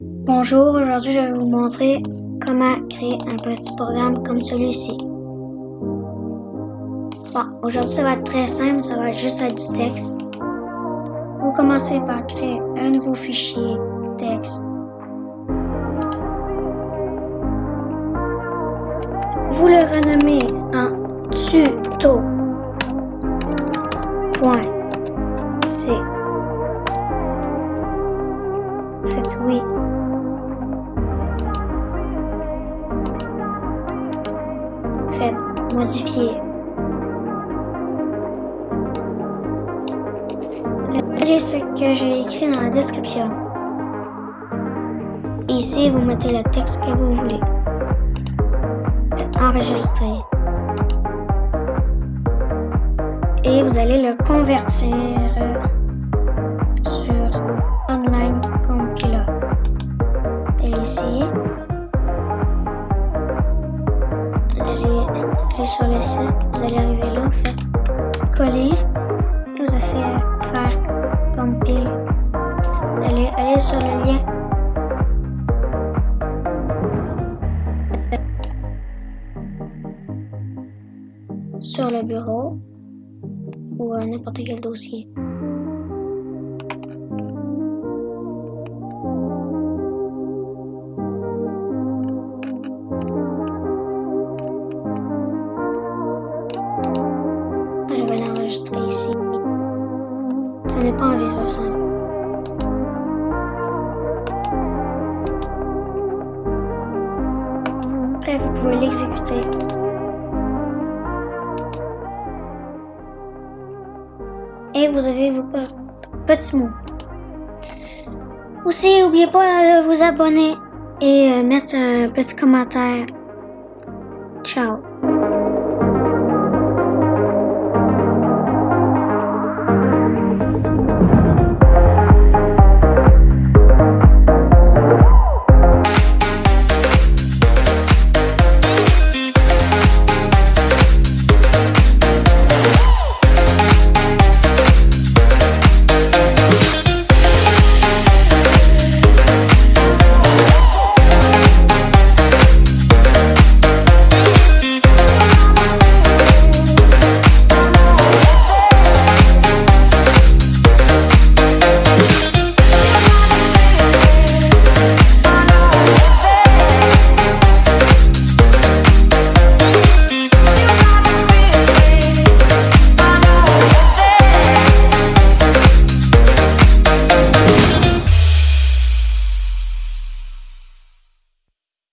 Bonjour, aujourd'hui je vais vous montrer comment créer un petit programme comme celui-ci. Bon, aujourd'hui ça va être très simple, ça va juste être du texte. Vous commencez par créer un nouveau fichier texte. Vous le renommez en tuto.c. Faites oui. Vous allez ce que j'ai écrit dans la description. Et ici, vous mettez le texte que vous voulez. Enregistrer. Et vous allez le convertir sur online compiler. Allez ici. Aller sur le site. Vous allez arriver là. Vous faites coller. Vous allez faire, compile. Vous allez sur le lien. sur le bureau ou n'importe quel dossier. L'enregistrer ici. Ce n'est pas un virus. Hein. Après, vous pouvez l'exécuter. Et vous avez vos petits mots. Aussi, n'oubliez pas de vous abonner et mettre un petit commentaire. Ciao.